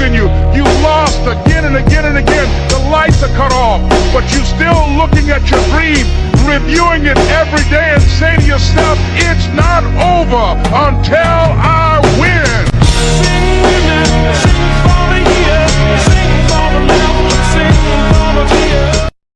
in you. You lost again and again and again. The lights are cut off, but you're still looking at your dream, reviewing it every day and say to yourself, it's not over until I